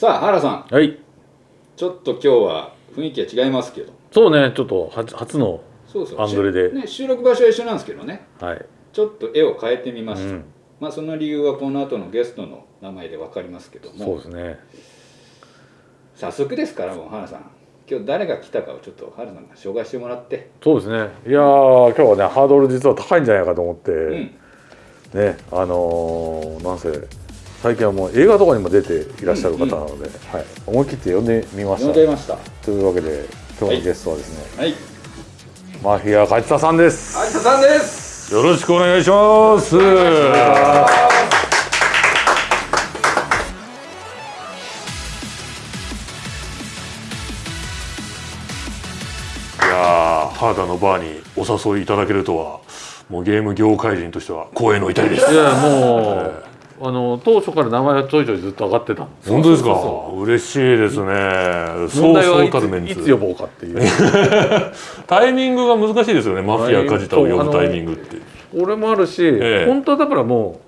さあ原さん。はい。ちょっと今日は雰囲気は違いますけど。そうねちょっと初初のアングルで。しね、収録場所は一緒なんですけどね。はい、ちょっと絵を変えてみました、うん、まあその理由はこの後のゲストの名前で分かりますけどそうもですね。早速ですからもう原さん。今日誰が来たかをちょっと原さんが紹介してもらって。そうですね。いやー今日はねハードル実は高いんじゃないかと思って、うん。ねあのーなんせ最近はもう映画とかにも出ていらっしゃる方なので、はい、思い切って呼んでみました。呼んでいました。というわけで今日のゲストはですね、はい。マフィア梶田さんです。有田さんです。よろしくお願いします。いやー、ハーダのバーにお誘いいただけるとは、もうゲーム業界人としては光栄の至りです。い。やもう、あの当初から名前はちょいちょいずっと上がってたんです本当ですか？嬉しいですね。問そう題はそういつ呼ぼうかっていう。タイミングが難しいですよね。マフィア梶田を呼ぶタイミングって。俺もあるし、ええ。本当はだからも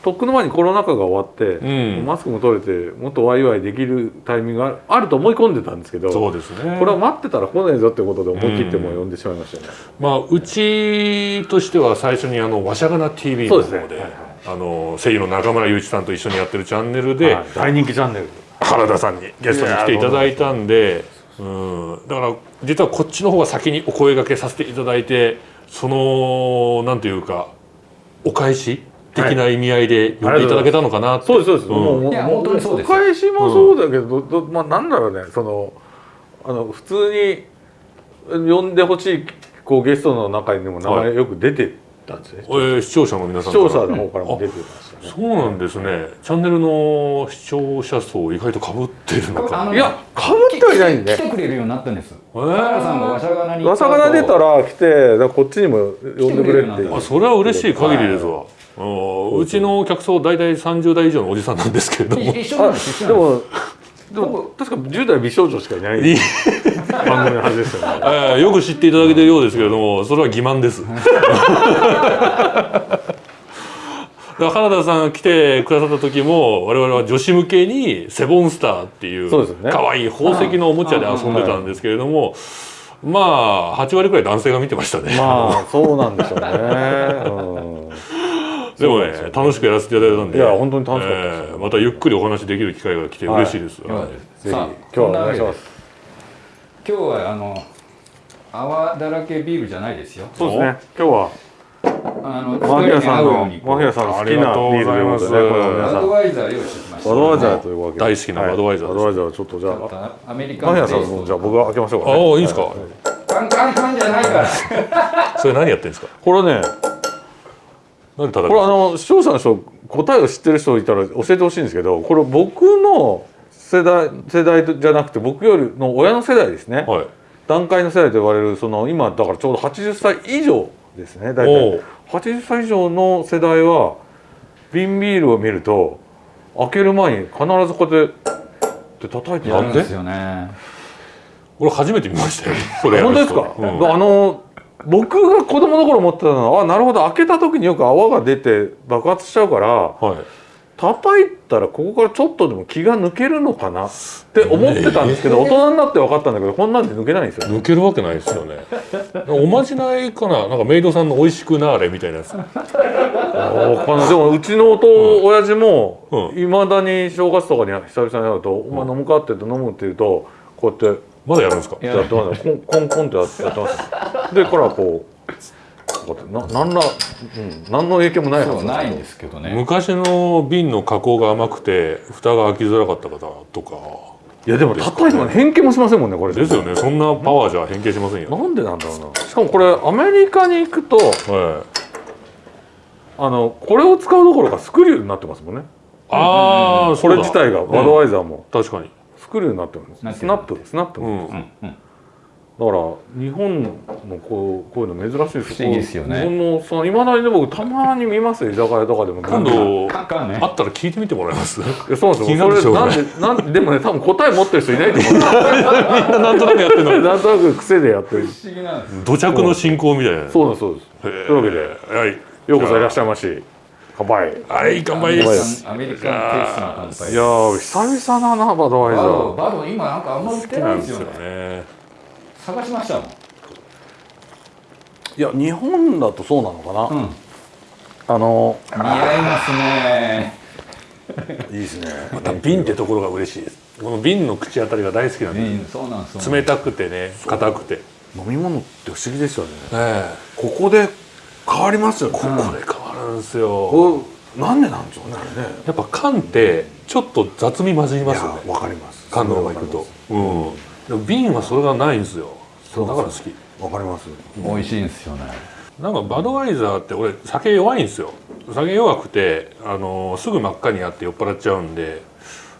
うとっくの前にコロナ禍が終わって、うん。マスクも取れてもっとワイワイできるタイミングがあると思い込んでたんですけどそうですね。これは待ってたら来ないぞってことで思い切ってもう呼んでしまいましたね、まあ、うちとしては最初にあの「わしゃがな TV」の方でそうですね。はいはいあの声優の中村雄一さんと一緒にやってるチャンネルで、はい。大人気チャンネル。原田さんにゲストに来ていただいたんでうん。だから実はこっちの方が先にお声掛けさせていただいてそのなんていうかお返し的な意味合いで呼んでいただけたのかなって、そうですそうです、んもうもういや本当にそうです。お返しもそうだけど、どまあなんだろうねそのあの普通に呼んでほしいこうゲストの中にも名前よく出てたんですね、えー視聴者の皆さ視んから。聴者の方からも出てましたね、そうなんですね。チャンネルの視聴者層意外とかぶってるのか。いやかぶってはいないんで。来てくれるようになったんです。え原さんがわしゃがなにわさがな出たら来てこっちにも呼んでくれってあそれは嬉しい限りですわ、うんうちの客層大体30代以上のおじさんなんですけれども。い一緒なんでもでも確か10代美少女しかいない番組のはずですよね。えーよく知っていただけてるようですけれどもそれは欺瞞です。だから原田さんが来てくださった時も我々は女子向けにセボンスターっていう可愛い宝石のおもちゃで遊んでたんですけれどもまあ8割くらい男性が見てましたね、まあそうなんでしょうね、うんでもね楽しくやらせていただいたんで。いや本当に楽しかったですえーまたゆっくりお話できる機会が来て嬉しいです、よかったぜひですさあ今日はお願いします。今日はあの泡だらけビールじゃないですよ。そうですね。今日はあのマフィアさんのマフィアさんの好きなビールということで。ねバドワイザー用意してきました。バドワイザーというわけで。大好きなバドワイザーです。バドワイザーちょっとじゃあアメリカマフィアさんのじゃあ僕が開けましょうかああねいいですか、カンカンカンじゃないから。それ何やってんですか？これねなんで叩くこれあの視聴者の人答えを知ってる人いたら教えてほしいんですけどこれ僕の世代世代じゃなくて僕よりの親の世代ですね、はい。段階の世代と言われるその今だからちょうど80歳以上ですね大体。80歳以上の世代は瓶ビールを見ると開ける前に必ずこうやって叩いてやるなんでですよね。俺初めて見ましたよ。本当人ですか、うん。あの僕が子供の頃思ってたのはあなるほど開けた時によく泡が出て爆発しちゃうからはい。叩いたらここからちょっとでも気が抜けるのかな？って思ってたんですけど、大人になって分かったんだけどこんなんで抜けないんですよね。抜けるわけないですよね。おまじないかななんかメイドさんの美味しくなーれみたいなやつ。でもうちのおと、親父もうん。いまだに正月とかに久々に会うと「お前飲むか?」って言って飲むって言うとこうやってまだやるんですか？いややってますねコンコンコンってやってます。でこうこうななんら、うん、何の影響もないはずそうないんですけどね。昔の瓶の加工が甘くて蓋が開きづらかった方とか。いやでも叩いても変形もしませんもんねこれ。ですよね。そんなパワーじゃ変形しませんよ、なんでなんだろうな。しかもこれアメリカに行くとはい、あのこれを使うどころかスクリューになってますもんね。ああこれ自体がバドワイザーも。確かにスクリューになってるんですスナップスナップ、うん、うんうん。だから日本のこうこういうの珍しいです不思議ですよね。日本のそのいまだにね僕たまに見ますよ。居酒屋とかでも。今度あったら聞いてみてもらえます？いやそうなんですよ。それなんでなんででもね多分答え持ってる人いないと思う。みんななんとなくやってるの なんとなく癖でやってる。不思議なんです土着の進行みたいな。そうなんですそうです。というわけではい。ようこそいらっしゃいまし乾杯。はい乾杯です。アメリカンテイストの乾杯いやー久々だなバドワイザバドーバド今なんかあんま売ってないんですよね。ね探しましたもん。いや日本だとそうなのかな、うん。あの似合いますね。いいですね。また瓶ってところが嬉しいです。この瓶の口当たりが大好きなんで。ねそうなんですよ冷たくてね硬くて。飲み物って不思議ですよね。え。ここで変わりますよね。ここで変わるんですよ。これなんでなんでしょうねあれね。やっぱ缶ってちょっと雑味混じりいますよね。やわかります。缶のままいくと。うん。でも瓶はそれがないんですよ。そうだから好き。わかります。美味しいんですよね。なんかバドワイザーって俺酒弱いんですよ。酒弱くてあのすぐ真っ赤になって酔っ払っちゃうんで。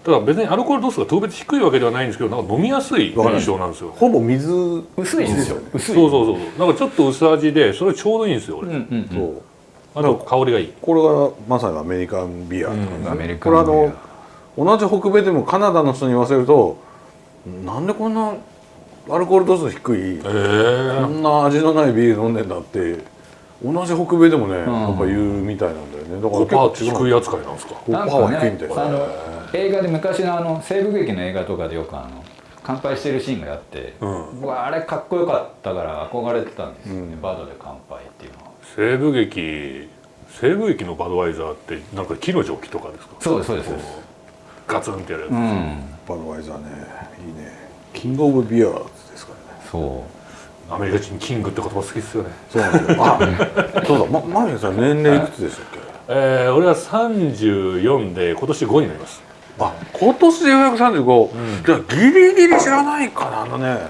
ただ別にアルコール度数が特別低いわけではないんですけどなんか飲みやすい印象なんですよ。ほぼ水薄いんですよ。薄い。そうそうそうそう。なんかちょっと薄味でそれちょうどいいんですよ俺、うんうんそう。うんあと香りがいい。これがまさにアメリカンビアとかね、うん。アメリカこれあの同じ北米でもカナダの人に言わせるとなんでこんなアルコール度数低いえこー、んな味のないビール飲んでんだって同じ北米でもね、ん。やっぱ言うみたいなんだよね。だから5パー結構低い扱いなんですか？5パーは低いみたいですあの映画で昔のあの西部劇の映画とかでよくあの乾杯してるシーンがあって、うん。僕はあれかっこよかったから憧れてたんですよね、うん。バドで乾杯っていうのは西部劇西部劇のバドワイザーってなんか木のジョッキとかですか？そうですそうです。そうですガツンってやるやつ、うん。バドワイザーねいいね。キングオブビアーズですからね。そう。アメリカ人キングって言葉好きですよね。そうなんですよ。あそうだ。まマミさん年齢いくつでしたっけ？えー、俺は34で今年5になります。あ今年でようやく35、じゃあギリギリ知らないかな。あのね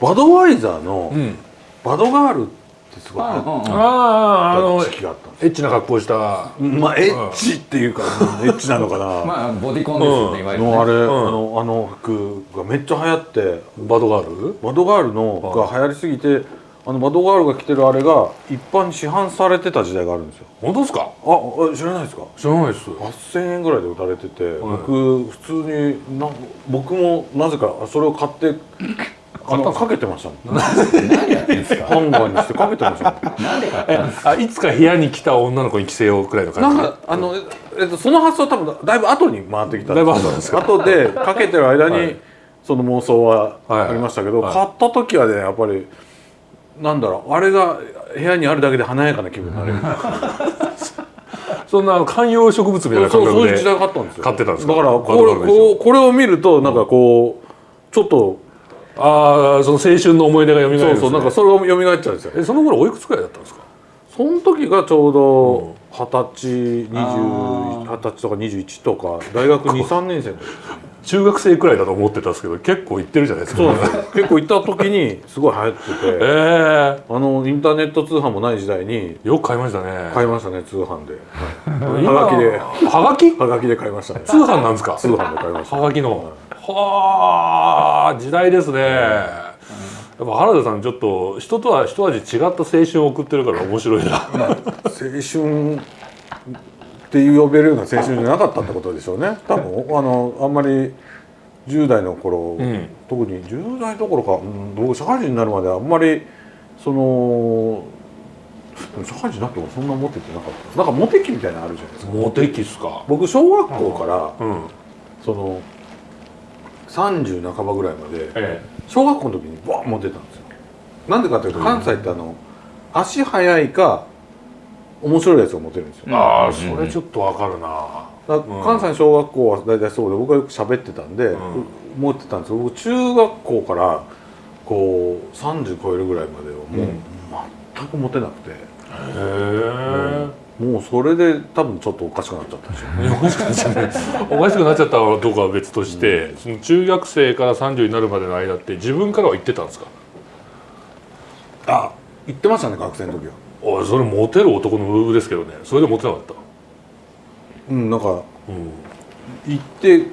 バドワイザーのん。バドガールってすごい。流行っうんうん。ああああったんですエッチな格好した。まあエッチっていうか、エッチなのかな、まあボディコンですよね、うん。いわゆる、あれ、んあのあの服がめっちゃ流行って。バドガール？バドガールのが流行りすぎてあのバドガールが着てるあれが一般に市販されてた時代があるんですよ。本当ですか？ああ知らないですか？知らないです。8000円ぐらいで売られてて、僕普通にな僕もなぜかそれを買ってあのかけてましたもん。何やってんですか？ハンガーにしてかけてましたもん。なんで買ったんですかあいつか部屋に来た女の子に着せようくらいのな感じ。んかあの、えっと、その発想多分だいぶ後に回ってきたんだいぶ後ですか？後でかけてる間に、はい。その妄想ははいありましたけど、はい。買った時はねやっぱりなんだろうあれが部屋にあるだけで華やかな気分になれる。そんな観葉植物みたいな感覚でそういう時代があったんですよ。買ってたんですか？だからこれこれを見るとなんかこうちょっとああその青春の思い出が蘇るね、そうそうなんかそれを蘇っちゃうんですよ。えその頃おいくつくらいだったんですか？その時がちょうど二十歳20あ二十歳とか21とか大学23年生の時。中学生くらいだと思ってたんですけど結構行ってるじゃないですか。そうなんです。よ結構行った時にすごい流行ってて。えあのインターネット通販もない時代にえよく買いましたね。買いましたね通販で。今はがきで。はがき？はがきで買いましたね。通販なんですか？通販で買いました。はがきの。はあ時代ですね。やっぱ原田さんちょっと人とは一味違った青春を送ってるから面白いな。青春っていう呼べるような青春じゃなかったってことでしょうね。多分あのあんまり10代の頃、ん。特に10代どころか、うん僕社会人になるまであんまりその社会人になってもそんなモテてなかった。なんかモテ期みたいなのあるじゃないですか。モテ期っすか。僕小学校からうん。その30半ばぐらいまでえ小学校の時にバーンモテたんですよ。なんでかというと関西ってあの足速いか面白いやつがモテるんですよ。えああそれちょっとわかるな。関西の小学校は大体そうで僕はよく喋ってたんで、ん。思ってたんですけど僕中学校からこう30超えるぐらいまではもう、全くモテなくて。へえもうそれで多分ちょっとおかしくなっちゃったんですよおかしくなっちゃったおかしくなっちゃったのかどうかは別として、その中学生から30になるまでの間って自分からは言ってたんですか？あ言ってましたね学生の時は。おいそれモテる男のムーブですけどね。それでモテなかった？うんなんかうん。言って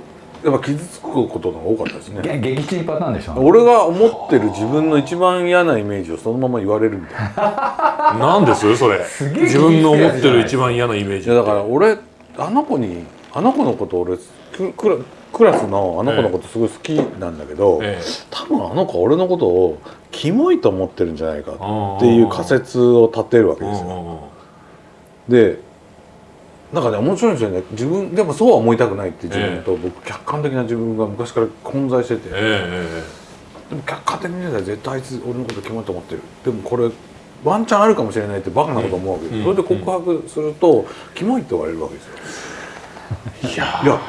やっぱ傷つくことが多かったですね。げ激チンパターンでしょ俺が思ってる自分の一番嫌なイメージをそのまま言われるみたいな。なんです？それ。げえ自分の思ってる一番嫌なイメージいやだから俺あの子にあの子のこと俺ククラクラスのあの子のことすごい好きなんだけど、ええ。多分あの子は俺のことをキモいと思ってるんじゃないかっていう仮説を立てるわけですよ。でなんかね面白いんですよね。自分でもそうは思いたくないって自分と、僕客観的な自分が昔から混在してて、えでも客観的に見たら絶対あいつ俺のことキモいと思ってる。でもこれワンチャンあるかもしれないってバカなこと思うわけです、うんそれで告白すると、キモいって言われるわけですよ。え いやいや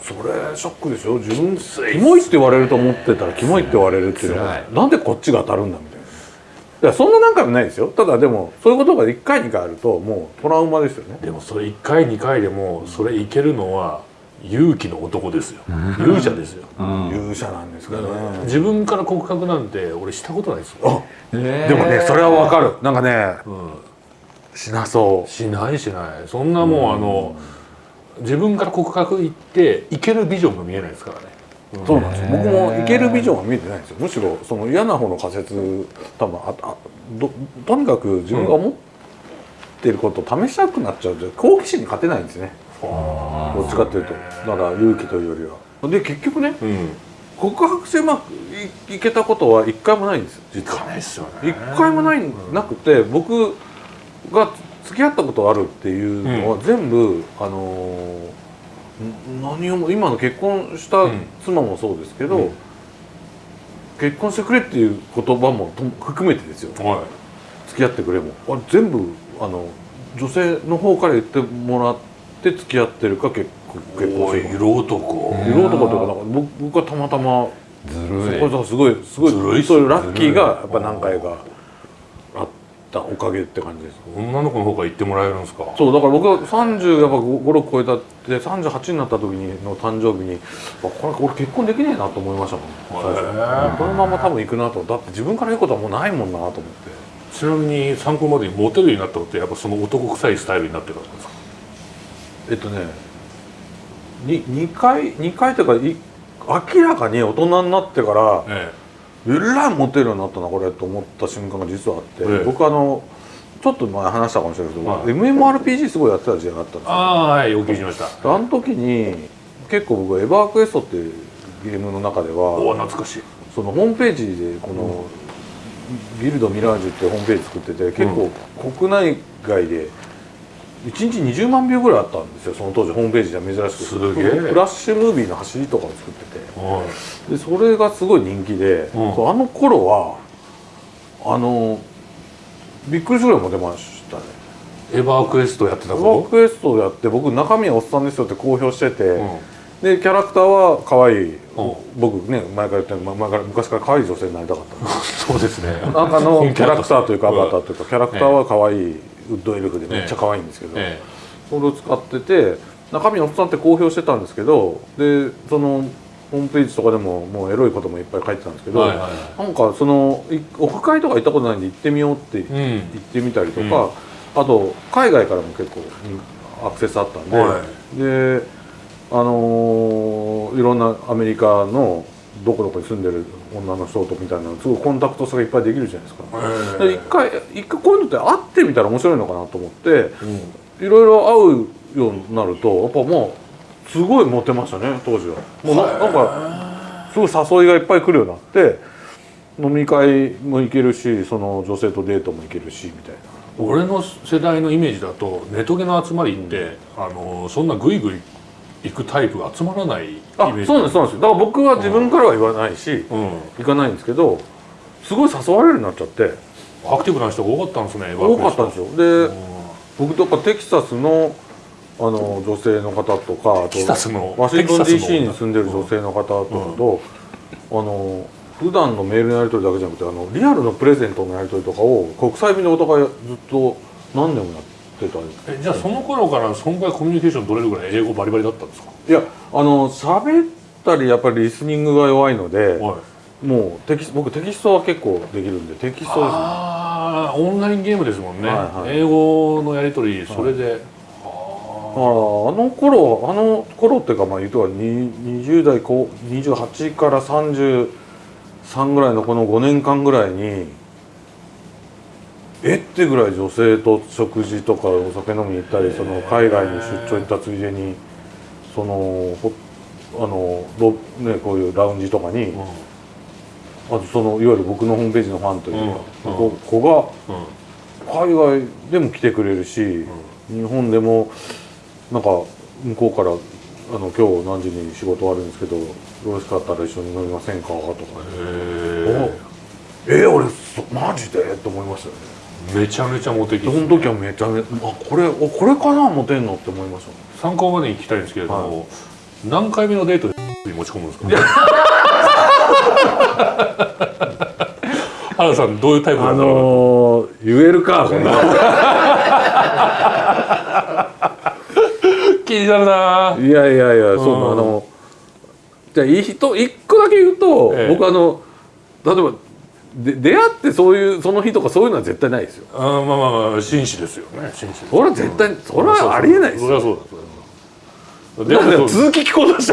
それショックでしょ自分キモいって言われると思ってたらキモいって言われるっていうのはなんでこっちが当たるんだみたいないやそんな何回もないですよ。ただでもそういうことが1回2回あるともうトラウマですよね。でもそれ1回2回でもそれいけるのは勇気の男ですよ。勇者ですよ。うん。勇者なんですかね。自分から告白なんて俺したことないですよ、ででもねそれはわかる。なんかねうん、しなそう。しないしない。そんなもうあの自分から告白行っていけるビジョンが見えないですからねそうなんですよ。僕もいけるビジョンは見えてないんですよ。むしろその嫌な方の仮説多分ああどとにかく自分が思ってることを試したくなっちゃう。と好奇心に勝てないんですね。どっちかっていうと。だから勇気というよりは。で結局ねうん。告白してうまくいいけたことは一回もないんです。実はないっすよね。一回もないなくて僕が付き合ったことあるっていうのは全部、あのーん何をも今の結婚したうん。妻もそうですけど、うん。結婚してくれっていう言葉もと含めてですよ。は付き合ってくれも。あれ全部あの女性の方から言ってもらって付き合ってるか結結婚してる色男。色男というかなんか僕僕はたまたまずそるいこがすごいすごいそういうラッキーがやっぱ何回かたおかげって感じです。女の子の方から言ってもらえるんですか？そうだから僕は30やっぱ56超えたって38になった時にの誕生日にあこれ俺結婚できねえなと思いましたもん。最初。へえこのまま多分行くなと。だって自分から言うことはもうないもんなと思って。ちなみに参考までにモテるようになったのってやっぱその男臭いスタイルになってからですか？えっとねに2回2回というかい明らかに大人になってからええらいモテるようになったなこれと思った瞬間が実はあって、ええ。僕あのちょっと前話したかもしれないけど、はい。MMORPG すごいやってた時代があったんですよ。ああはいお聞きしました。あの時に結構僕はエバークエストっていうゲームの中でおおは懐かしい。そのホームページでこの、ギルドミラージュってホームページ作ってて結構国内外で1日20万秒ぐらいあったんですよその当時ホームページでは珍しく。すげえ。フラッシュムービーの走りとかを作ってて。はでそれがすごい人気で、うん。あの頃はあのびっくりするぐらいモテましたね。いエバークエストやってたエバぞークエストをやって僕中身はおっさんですよって公表してて、うん。でキャラクターは可愛い、うん。僕ね前から言ってる前から昔から可愛い女性になりたかった。そうですね。中のキャラクターというかアうんバターというかキャラクターは可愛いウッドエルフでめっちゃ可愛いんですけど、えそれを使ってて中身おっさんって公表してたんですけどでそのホームページとかでももうエロいこともいっぱい書いてたんですけど、はいはいはい。なんかそのいオフ会とか行ったことないんで行ってみようってうん。行ってみたりとか、あと海外からも結構アクセスあったんで、はであのーいろんなアメリカのどこどこに住んでる女の人とみたいなのすごいコンタクト差がいっぱいできるじゃないですか。で一回一回こういうのって会ってみたら面白いのかなと思ってうんいろいろ会うようになるとやっぱもうすごいモテましたね当時は。もうななんかすごい誘いがいっぱい来るようになって飲み会も行けるしその女性とデートも行けるしみたいな。俺の世代のイメージだとネトゲの集まりって、あのそんなグイグイ行くタイプが集まらないイメあージそうなんですそうなんです。だから僕は自分からは言わないし、うん。行かないんですけどすごい誘われるようになっちゃって。アクティブな人が多かったんですね多かったんですよ。よで僕とかテキサスのあの女性の方とかあテキサスのとワシントン DC に住んでる女性の方とかと、あの普段のメールのやり取りだけじゃなくてあのリアルのプレゼントのやり取りとかを国際便でお互いずっと何年もやってたんですえじゃあその頃からそんぐらいコミュニケーション取れるぐらい英語バリバリだったんですか？いやあの喋ったりやっぱりリスニングが弱いので、はい。もうテキス僕テキストは結構できるんでテキストですね。ああオンラインゲームですもんね、はいはい。英語のやり取りそれで、ああの頃あの頃っていうかまあ言うとはに20代後28から33ぐらいのこの5年間ぐらいにえ？ってぐらい女性と食事とかお酒飲みに行ったりその海外に出張行ったついでにそのほあのロねこういうラウンジとかにうん。あとそのいわゆる僕のホームページのファンというか、子がうん海外でも来てくれるし、日本でもなんか向こうからあの今日何時に仕事あるんですけどよろしかったら一緒に飲みませんか？とか。ねえー、俺そマジで？って思いましたよね。えめちゃめちゃモテ期その時はめちゃめちゃあこれおこれかなモテんのって思いました参考までに聞きたいんですけれども、何回目のデートで に持ち込むんですか？原田さんどういうタイプなあのー、言えるかこれうな。気になるな。いやいやいや、そううんあのじゃあいい人一個だけ言うと、ええ。僕あの例えばで出会ってそういうその日とかそういうのは絶対ないですよ。あーまあまあまあ紳士ですよね。紳士それは絶対それはありえないですよ。それはそうだでも続き聞こうとした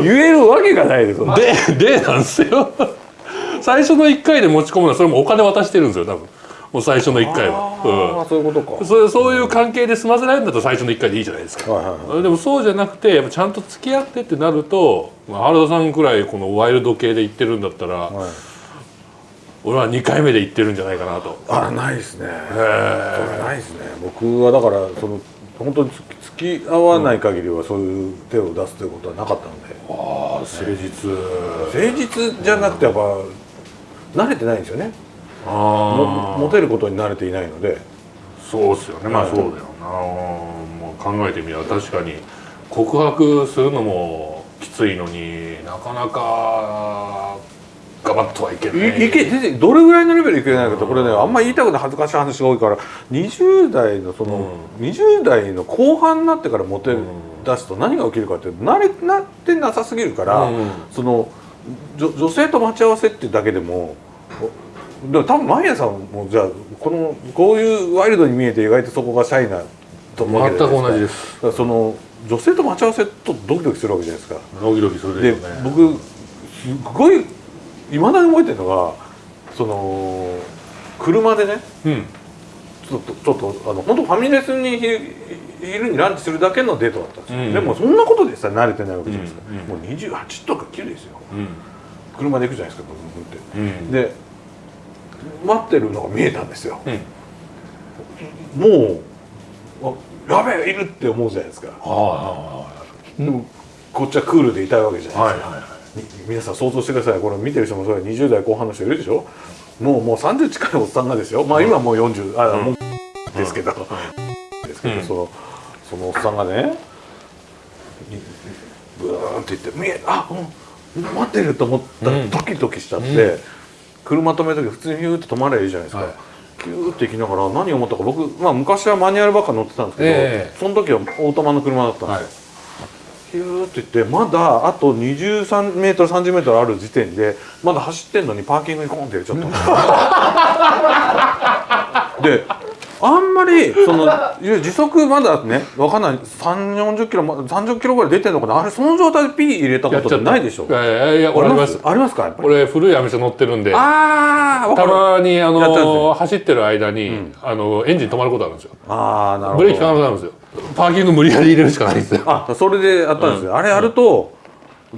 言えるわけがないですよ。ででなんですよ。最初の1回で持ち込むのはそれもお金渡してるんですよ多分もう最初の1回あは、あそういうことか。うん、そうそういう関係で済ませられるんだったら最初の1回でいいじゃないですか、はいはいはい。でもそうじゃなくてやっぱちゃんと付き合ってってなると、まあ、原田さんくらいこのワイルド系で言ってるんだったら、はい。俺は2回目で言ってるんじゃないかなと。あらないですね。ないですね。僕はだからその本当に付き合わない限りはそういう手を出すということはなかったので、ああ誠実。誠実じゃなくてやっぱ慣れてないんですよねモテることに慣れていないので。そうっすよね。まあはい。そうだよな。もう考えてみれば確かに告白するのもきついのになかなかガバッとはいけない。いいけ全然どれぐらいのレベルいけないかってこれねあんまり言いたくない恥ずかしい話が多いから20代のその、20代の後半になってからモテ出すと何が起きるかって慣れなってなさすぎるから、うん。その女女性と待ち合わせっていうだけでもおでも多分マイヤさんもじゃあこのこういうワイルドに見えて意外とそこがシャイなと思うわけじゃない全く同じです。その女性と待ち合わせとドキドキするわけじゃないですか。ドキドキするでね。僕すごいいまだに覚えてるのがその車でねうん。ちょっとちょっとあの本当ファミレスにひ昼にランチするだけのデートだったんですよ、うんでもそんなことでさ慣れてないわけじゃないですか、うんうん。もう28とか9ですよ。うん。車で行くじゃないですか僕って、うん。で待ってるのが見えたんですよ。うん。もうあやべえいるって思うじゃないですか。はでもこっちはクールでいたいわけじゃいないですか、はいはいはい。み皆さん想像してください。これ見てる人もそうや20代後半の人いるでしょ。もうもう30近いおっさんがですよ。まあ今はもう40あ、もうですけど、ですけど、うん。そのそのおっさんがねにブーンって言って「見えあうん。待ってる」と思った。らうん。ドキドキしちゃって、うん車止める時普通にヒューって止まればいいじゃないですか、はい。キューって行きながら何を思ったか僕、まあ、昔はマニュアルばっか乗ってたんですけど、ええ。その時はオートマの車だったんですよ、はい。ヒューって言ってまだあと23メートル30メートルある時点でまだ走ってんのにパーキングにコーンって入れちゃった。の であんまりその時速まだねわかんない。3 4 0キロま30キロぐらい出てんのかな。あれその状態でピー入れたことってないでしょ。いやいやいや俺あります。ありますかやっぱり？俺古いアメ車乗ってるんで。ああた。まにあのよ走ってる間に、あのエンジン止まることあるんですよ。ああなるほブレーキ効かどなくなるんですよ。パーキング無理やり入れるしかないんですよ。あそれでやったんですよ、あれやると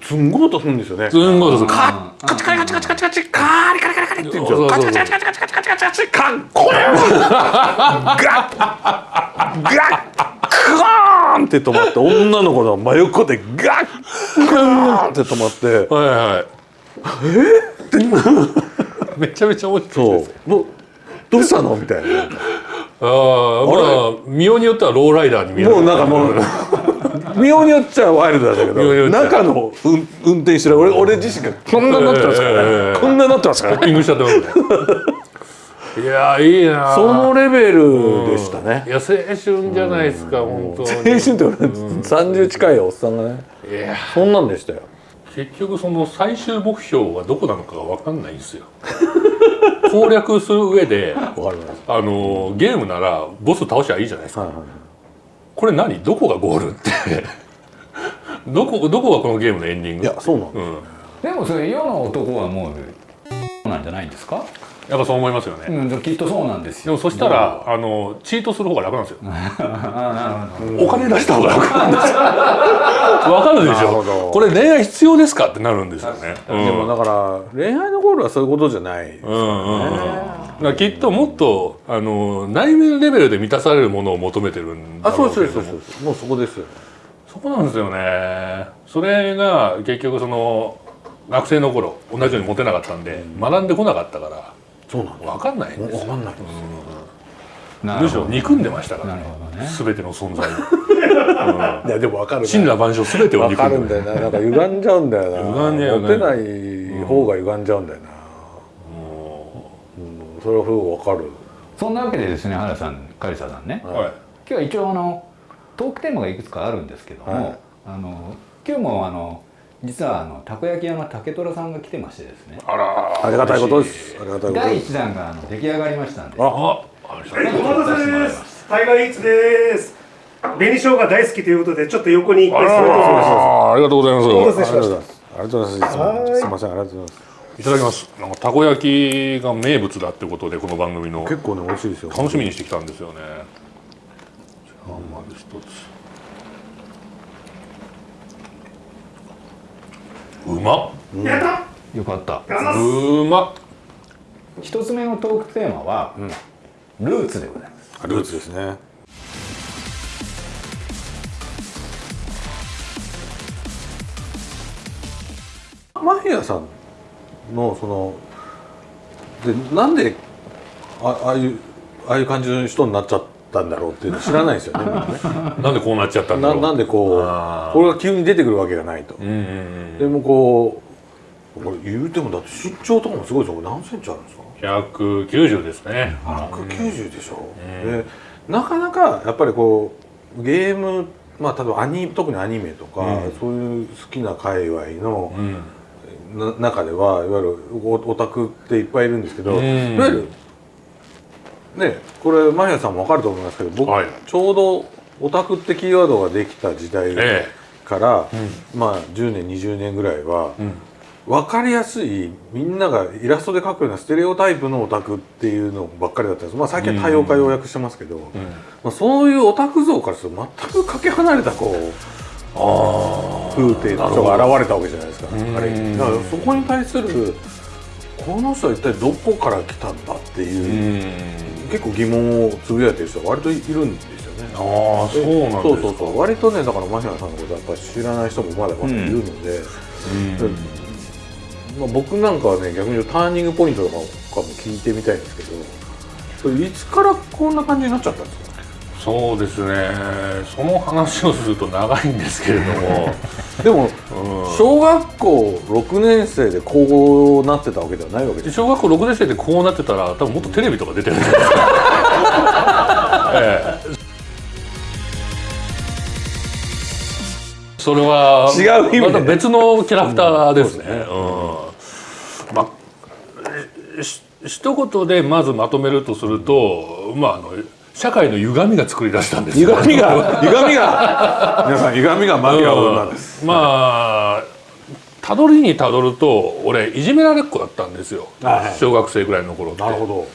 すんごい音するんですよね。すんごいですカッカチカリカチカチカチカチ。カーリカリカリカリって言う。んですよカチカチカチカチカチカチカチカチカンコーン。ガッガックーンって止まって女の子の真横でガックーンって止まって。はいはい。めちゃめちゃ面白いですそう。どうしたの？みたいな。ああまあ見ようによってはローライダーに見える。もうなんかもう見ようによっちゃワイルドだけど中の運運転してる。俺俺自身がこんなになってますからね、ええこんなになってますから。ねいやいいな。そのレベルでしたね。いや青春じゃないですか本当に。青春って俺30近いおっさんがね。いや。そんなんでしたよ。結局その最終目標はどこなのかが分かんないんですよ。攻略する上であのゲームならボス倒しゃいいじゃないですか。はいはいこれ何？どこがゴールって。どこどこがこのゲームのエンディング？いやそうなんだ、うん。でもそれ世の男はもうなんじゃないんですか、やっぱそう思いますよね、うん、きっとそうなんですよ。でもそしたらあのチートする方が楽なんですよ。あなるほど。お金出した方が楽。なんですよわかるでしなるほど。ょこれ恋愛必要ですかってなるんですよね、うん。でもだから恋愛のゴールはそういうことじゃない、うんうんうん。だからきっともっとあの内面レベルで満たされるものを求めてるんだあそうろうけれども。ですそうですそうです。もうそこですよ。そこなんですよね。それが結局その学生の頃同じようにモテなかったんで、学んでこなかったからそうなんだ。分かんないんですよ。分かんないですむしろ憎んでましたから。なね。全ての存在を。いやでも分かる神羅万象全てを憎んでる。んだよな。なんか歪んじゃうんだよな。歪んじゃうよねモテない方が歪んじゃうんだよな、うん、それはすごく分かる。そんなわけでですね原さんカリサさんね、はい。今日は一応あのトークテーマがいくつかあるんですけども、はい。あの今日もあの実はあのたこ焼き屋の竹虎さんが来てましてですね。あら。ありがたいことです。ありがたいこと第です。1弾があの出来上がりましたんで。ああありがとうちょっと出してもらいます。タイガーイーツです。紅生姜大好きということで、ちょっと横に一あ回座ってらありがとうございますお待た。せしましたありがとうございます。ありがとうございます。すいません。ありがとうございます。いただきます。なんかたこ焼きが名物だってことでこの番組の。結構ね美味しいですよ。楽しみにしてきたんですよね。じゃあまず一つうまっ。やった。よかった。うまっ。一つ目のトークテーマは、ルーツでございます。ルーツですね。マヒアさんのそのでなんであああいうああいう感じの人になっちゃったんだろうっていうの知らないですよねね。なんでこうなっちゃったんだろう。ななんでこうこれが急に出てくるわけがないと、うんうんうんでもこうこれ言うてもだって身長とかもすごいですよ。何センチあるんですか？190ですね。190でしょ、でなかなかやっぱりこうゲームまあ例えばアニ特にアニメとか、うん。そういう好きな界隈のう、ん。な中ではいわゆるオオタクっていっぱいいるんですけど、うん。いわゆるねこれマヒアさんも分かると思いますけど僕、はい。ちょうどオタクってキーワードができた時代えから、まあ10年20年ぐらいは、えうん。分かりやすいみんながイラストで描くようなステレオタイプのオタクっていうのばっかりだったんです、まあ、最近は多様化要約してますけど、まあ、そういうオタク像からすると全くかけ離れたこうあ風景の人が現れたわけじゃないですか。うん。あれ。だからそこに対するこの人は一体どこから来たんだっていう、ん結構疑問をつぶやいてる人が割といるんですよね。ああそうなんですか。そうそうそう。割とねだからマヒアさんのことやっぱり知らない人もまだまだいるので、うん。まあ、僕なんかはね逆に言うとターニングポイントとかも聞いてみたいんですけどそれいつからこんな感じになっちゃったんですか？そうですね。その話をすると長いんですけれども、でもうん。小学校6年生でこうなってたわけではないわけです小学校6年生でこうなってたら多分もっとテレビとか出てる。んじゃないですか、ええ。それは違う意味で。また別のキャラクターですね。うん。まあし一言でまずまとめるとすると、まああの社会の歪みが作り出したんですよ。歪みが 歪みが。皆さん歪みがマフィアを生んだんです、うん。まあたどりにたどると俺いじめられっ子だったんですよ、はい。小学生ぐらいの頃って。なるほど